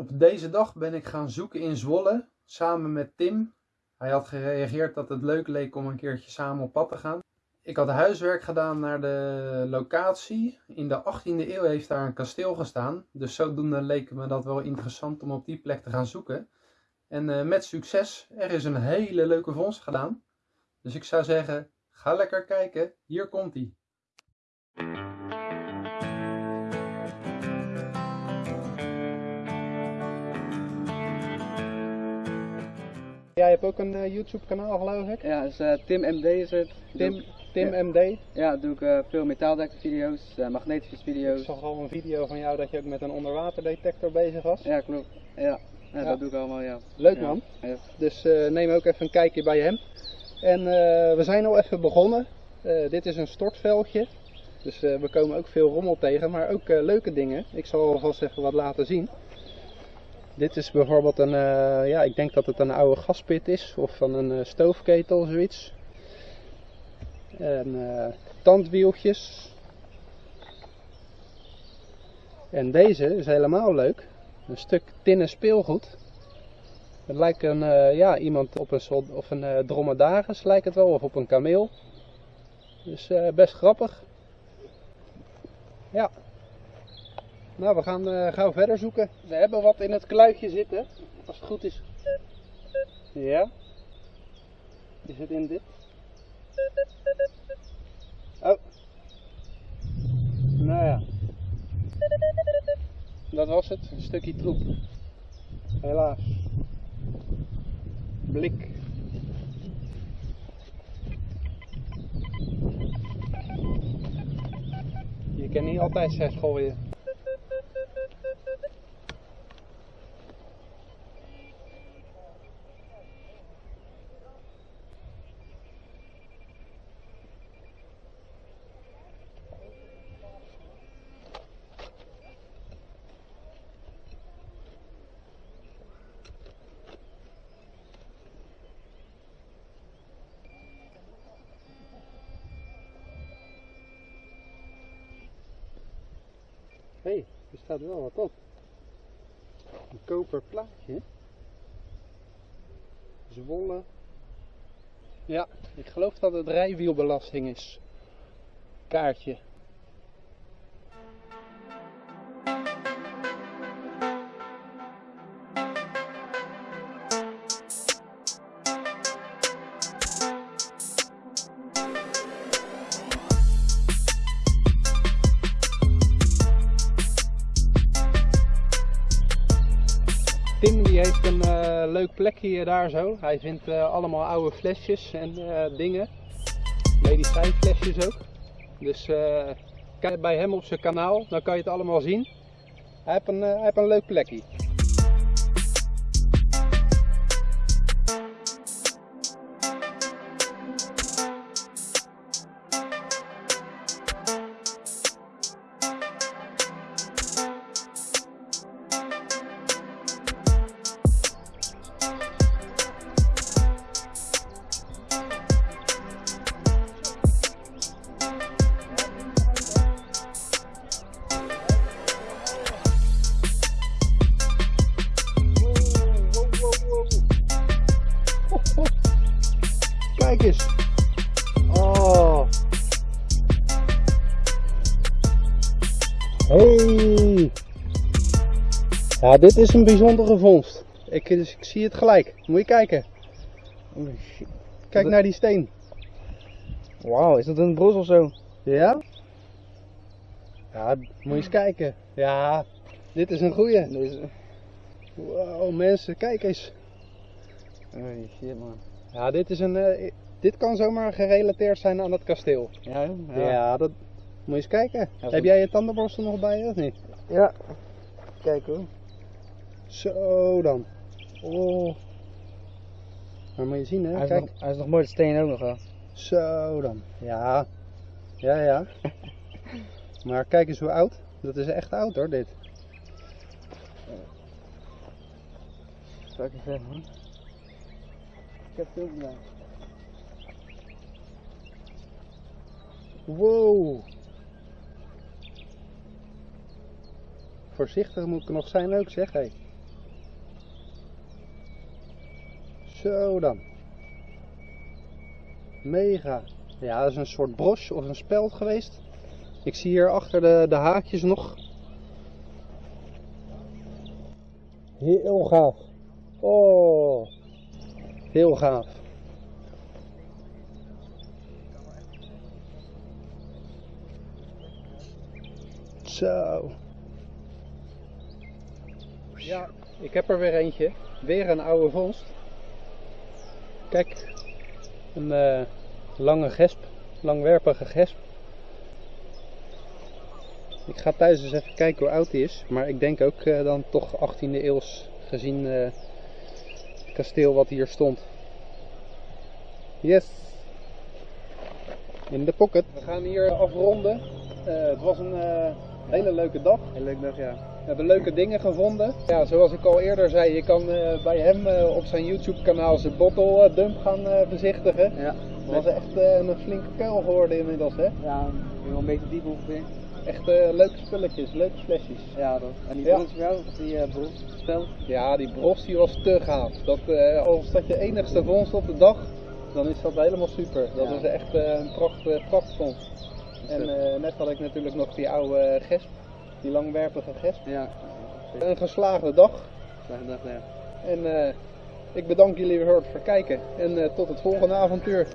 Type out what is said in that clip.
Op deze dag ben ik gaan zoeken in Zwolle samen met Tim. Hij had gereageerd dat het leuk leek om een keertje samen op pad te gaan. Ik had huiswerk gedaan naar de locatie. In de 18e eeuw heeft daar een kasteel gestaan. Dus zodoende leek me dat wel interessant om op die plek te gaan zoeken. En eh, met succes, er is een hele leuke vondst gedaan. Dus ik zou zeggen, ga lekker kijken. Hier komt hij. Jij hebt ook een eh, YouTube kanaal geloof ik? Ja, dus Tim MD is het. Tim, Doe- Tim MD. ja, doe ik eh, veel metaaldetector-video's, eh, Ik magnetische-video's. zag al een video van jou dat je ook met een onderwaterdetector bezig was. Ja, klopt. Ja, ja, Ja. dat doe ik allemaal, ja. Leuk man. Ja. Dus neem ook even een kijkje bij hem. En we zijn al even begonnen. Dit is een stortveldje. Dus we komen ook veel rommel tegen, maar ook leuke dingen. Ik zal alvast even wat laten zien. Dit is bijvoorbeeld een, eh, ja, ik denk dat het een oude gaspit is of van een eh, stoofketel zoiets. En eh, tandwieltjes. En deze is helemaal leuk. Een stuk tinnen speelgoed. Het lijkt een, ja, iemand op een, of een dromedaris lijkt het wel, of op een kameel. Dus best grappig. Ja. Nou, we gaan eh, gauw verder zoeken. We hebben wat in het kluitje zitten. Als het goed is. Ja. Is het in dit? Oh. Nou ja. Dat was het. Een stukje troep. Helaas. Blik. Je kan niet altijd zes gooien. Hé, hey, er staat wel wat op. Een koper plaatje. Zwolle. Ja, ik geloof dat het rijwielbelasting is. Kaartje. Heeft een eh, leuk plekje daar zo. Hij vindt eh, allemaal oude flesjes en eh, dingen. Medicijnflesjes ook. Dus kijk bij hem op zijn kanaal, dan kan je het allemaal zien. Hij heeft een, hij heeft een leuk plekje. Ja, dit is een bijzondere vondst. Ik, dus ik zie het gelijk. Moet je kijken. Shit. Kijk naar die steen. Wauw, is dat een bros of zo? Ja? Ja, moet je eens kijken. Ja, dit is een goeie. Deze. Wow, mensen, kijk eens. Oh shit man. Ja, dit is een. eh, dit kan zomaar gerelateerd zijn aan het kasteel. Ja? Ja, dat. Moet je eens kijken. Ja, Heb jij je tandenborstel nog bij je of niet? Ja. Kijk hoor. Zo dan. Oh. Maar moet je zien hè, Hij is, kijk. nog, hij is nog mooi, de steen ook nog wel. Zo dan. Ja. Ja, ja. maar kijk eens hoe oud. Dat is echt oud hoor, dit. Fucking vet man. Ik heb het ook gedaan. Wow. Voorzichtig moet ik nog zijn ook, zeg hé. Zo dan. Mega. Ja, dat is een soort broche of een speld geweest. Ik zie hier achter de, de haakjes nog. Heel gaaf. Oh. Heel gaaf. Zo. Ja, ik heb er weer eentje. Weer een oude vondst. Kijk, een eh, lange gesp, langwerpige gesp. Ik ga thuis eens even kijken hoe oud die is. Maar ik denk ook eh, dan toch 18e eeuws gezien eh, het kasteel wat hier stond. Yes. In de pocket. We gaan hier afronden. Eh, het was een eh, hele leuke dag. Heel leuk dag, ja. We hebben leuke dingen gevonden. Ja, zoals ik al eerder zei, je kan eh, bij hem eh, op zijn YouTube kanaal zijn bottle eh, dump gaan bezichtigen. Ja. Het was echt een flinke kuil geworden inmiddels hè. Ja, wel een beetje diep ongeveer. Echt leuke spulletjes, leuke flesjes. Ja, dat. En die Ja. brons of die uh? Ja, die bros die was te gaaf. Dat, als dat je enigste vondst op de dag, dan is dat helemaal super. Dat Ja. is echt een pracht, uh, prachtvondst. En net had ik natuurlijk nog die oude gesp, die langwerpige gesp. Ja. Een geslaagde dag. Slechte dag, ja. En eh, ik bedank jullie weer voor het kijken. En eh, tot het volgende avontuur.